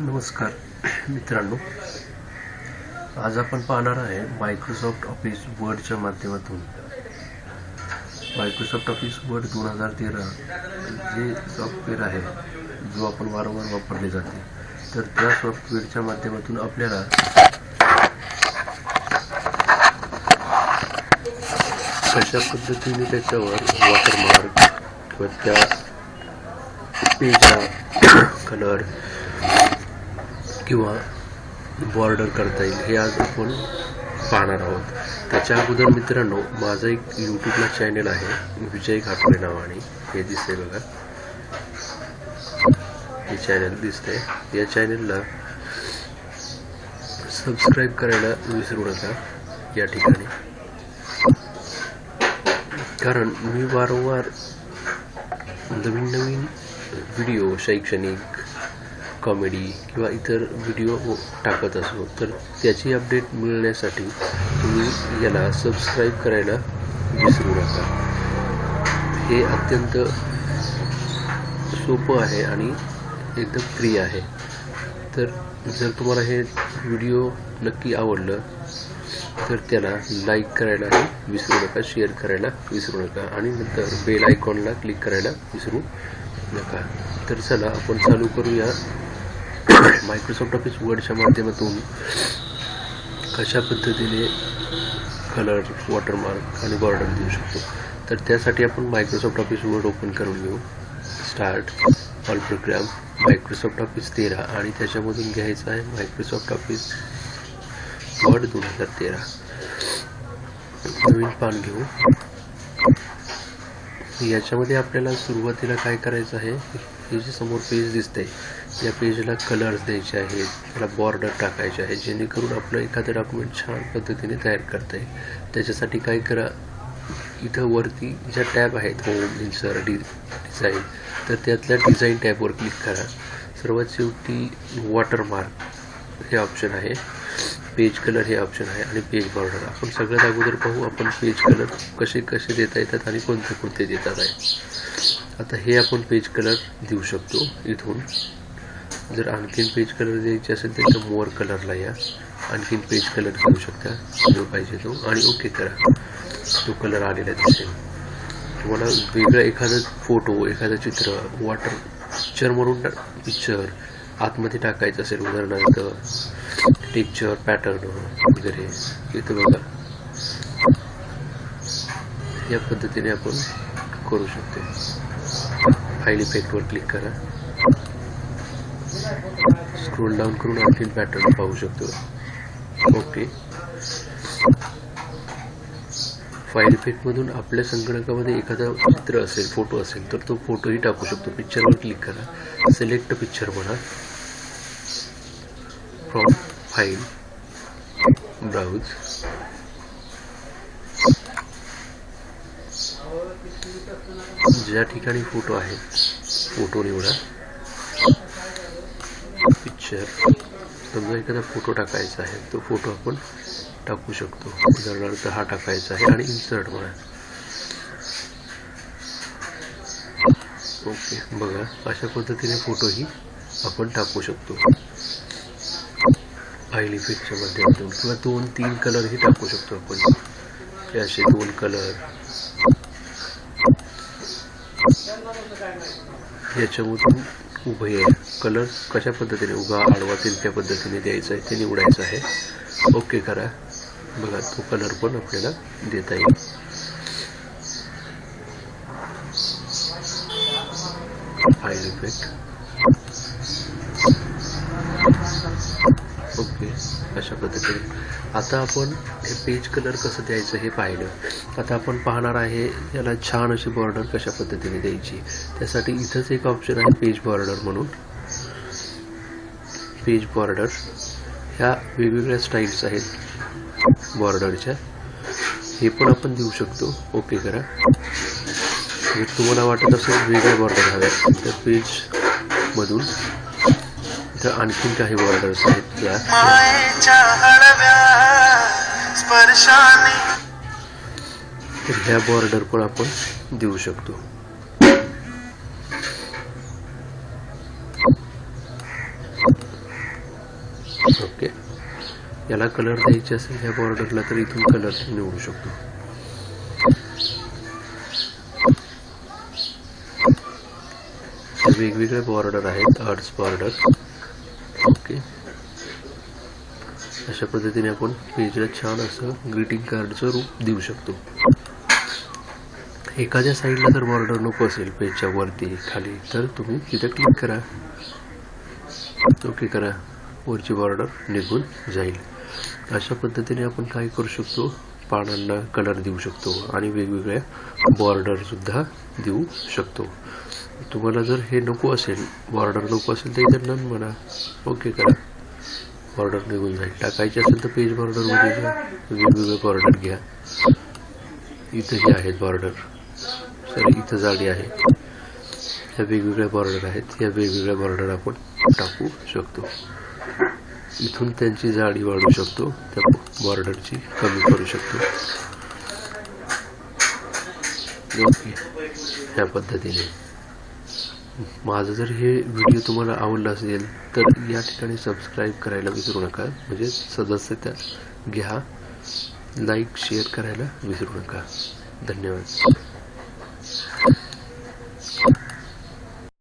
नमस्कार मित्रांनो. आज आपण पाहणार आहे मायक्रोसॉफ्ट ऑफिस वर्डच्या माध्यमातून. मायक्रोसॉफ्ट ऑफिस वर्ड दोन हजार तेरा जे सॉफ्टवेअर आहे जो आपण वारंवार वापरले जाते तर त्या सॉफ्टवेअरच्या माध्यमातून आपल्याला कशा पद्धतीने त्याच्यावर वॉटरमार्क किंवा त्या पेजला कलर किंवा बॉर्डर करता येईल हे आज आपण पाहणार आहोत. त्याच्या अगोदर मित्रांनो माझं एक यूट्यूबला चॅनल आहे विजय घाटोळे नावाने. हे दिसते बघा. हे चॅनल दिसतंय. या चॅनलला सबस्क्राईब करायला विसरू नका या ठिकाणी. कारण मी वारंवार नवीन नवीन व्हिडिओ शैक्षणिक कॉमेडी किंवा इतर व्हिडिओ हो टाकत असो तर त्याची अपडेट मिळण्यासाठी तुम्ही याला सबस्क्राईब करायला विसरू नका. हे अत्यंत सोपं आहे आणि एकदम फ्री आहे. तर जर तुम्हाला हे व्हिडिओ नक्की आवडलं तर त्याला लाईक करायलाही विसरू नका शेअर करायला विसरू नका आणि नंतर बेल आयकॉनला क्लिक करायला विसरू नका. तर चला आपण चालू करूया मायक्रोसॉफ्ट ऑफिस वर्डच्या माध्यमातून कशा पद्धतीने कलर वॉटरमार्क आणि बॉर्डर देऊ शकतो? तर त्यासाठी आपण मायक्रोसॉफ्ट ऑफिस वर्ड ओपन करून घेऊ. Start all program Microsoft office तेरा आणि त्याच्यामधून घ्यायचं आहे मायक्रोसॉफ्ट ऑफिस वर्ड दोन हजार तेरा. नवीन पान घेऊ. याच्यामध्ये आपल्याला सुरुवातीला काय करायचं आहे? हे जे समोर पेज दिसतंय या पेजला कलर्स द्यायचे आहेत त्याला बॉर्डर टाकायचे आहे जेणेकरून आपलं एखादं डॉक्युमेंट छान पद्धतीने तयार करता येईल. त्याच्यासाठी काय करा इथं वरती ज्या टॅब आहेत होम इन्सर डि डिझाईन तर त्यातल्या डिझाईन टॅबवर क्लिक करा. सर्वात शेवटी वॉटरमार्क हे ऑप्शन आहे पेज कलर हे ऑप्शन आहे आणि पेज बॉर्डर आपण सगळ्यात अगोदर पाहू आपण पेज कलर कसे कसे देता येतात आणि कोणते कोणते देतात आहे. आता हे आपण पेज कलर देऊ शकतो इथून. जर आणखीन पेज कलर द्यायचे असेल तर इथं मोर कलरला या. आणखीन पेज कलर घेऊ शकता. जो पाहिजे तो. आणि ओके करा. तो कलर आलेला दिसेल. तुम्हाला वेगळा एखादा फोटो एखादं चित्र वॉटर पिक्चर म्हणून पिक्चर आतमध्ये टाकायचं असेल. उदाहरणार्थ टेक्चर पॅटर्न वगैरे. इथं बघा. या पद्धतीने आपण करू शकतो. फाईल इफेक्टवर क्लिक करा. स्क्रोल डाऊन करून आणखी पॅटर्न पाहू शकतो. ओके फाईल इफेक्टमधून आपल्या संगणकामध्ये एखादा चित्र असेल फोटो असेल तर तो फोटोही टाकू शकतो. पिक्चरवर क्लिक करा. सिलेक्ट पिक्चर म्हणा. फ्रॉम फाईल ब्राउज ज्या ठिकाणी फोटो आहे फोटो निवडा. शेअर समजा एखादा फोटो टाकायचा आहे तो फोटो आपण टाकू शकतो. उदाहरणार्थ हा टाकायचा आहे आणि इन्सर्ट म्हणा. ओके बघा अशा पद्धतीने फोटोही आपण टाकू शकतो. फाईल इफेक्टच्या माध्यमातून किंवा दोन तीन कलरही टाकू शकतो आपण. असे दोन कलर याच्यामधून उभे आहे. कलर कशा पद्धतीने उगा आडवा त्या पद्धतीने द्यायचा आहे ते निवडायचं आहे. ओके करा. बघा तो कलर पण आपल्याला देता येईल. फाईल इफेक्ट ओके अशा पद्धतीने. आता आपण हे पेज कलर कसं द्यायचं हे पाहिलं. आता आपण पाहणार आहे याला छान अशी बॉर्डर कशा पद्धतीने द्यायची. त्यासाठी इथंच एक ऑप्शन आहे पेज बॉर्डर म्हणून. पेज बॉर्डर ह्या वेगवेगळ्या स्टाईल्स आहेत बॉर्डरच्या हे पण आपण देऊ शकतो. ओके करा. जर तुम्हाला वाटत असेल वेगळ्या बॉर्डर हव्या तर पेजमधून इथं आणखीन काही बॉर्डर्स आहेत. त्या तर ह्या बॉर्डर पण आपण देऊ शकतो. ओके. याला कलर द्यायचे असेल ह्या बॉर्डरला तर इथून कलर निवडू शकतो. वेगवेगळे बॉर्डर आहेत आर्ट्स बॉर्डर ओके. अशा पद्धतीने आपण पेजला छान असं ग्रीटिंग कार्डचं रूप देऊ शकतो. एखाद्या साईडला जर बॉर्डर नको असेल पेजच्या वरती खाली तर तुम्ही तिथे क्लिक करा. ओके करा. वरची बॉर्डर निघून जाईल. अशा पद्धतीने आपण काय करू शकतो? पानांना कलर देऊ शकतो आणि वेगवेगळ्या बॉर्डर सुद्धा देऊ शकतो. तुम्हाला जर हे नको असेल बॉर्डर नको असेल तर इथे नन म्हणा. ओके करा. बॉर्डर निघून जाईल. टाकायची असेल तर पेज बॉर्डरमध्ये घ्या वेगवेगळे बॉर्डर घ्या. इथंही आहेत बॉर्डर सर इथं जाडी आहे. ह्या वेगवेगळ्या बॉर्डर आहेत. या वेगवेगळ्या बॉर्डर आपण टाकू शकतो. इथून त्यांची जाडी वाढवू शकतो त्या बॉर्डरची कमी करू शकतो. ओके ह्या पद्धतीने. माझं जर हे व्हिडिओ तुम्हाला आवडला असेल तर या ठिकाणी सबस्क्राईब करायला विसरू नका. म्हणजे सदस्यता घ्या लाईक शेअर करायला विसरू नका. धन्यवाद.